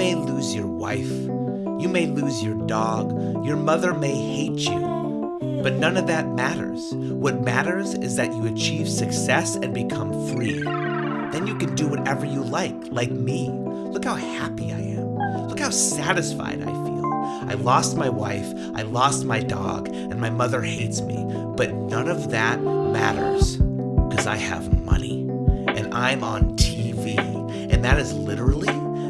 may lose your wife, you may lose your dog, your mother may hate you, but none of that matters. What matters is that you achieve success and become free. Then you can do whatever you like, like me. Look how happy I am. Look how satisfied I feel. I lost my wife, I lost my dog, and my mother hates me, but none of that matters because I have money and I'm on TV, and that is literally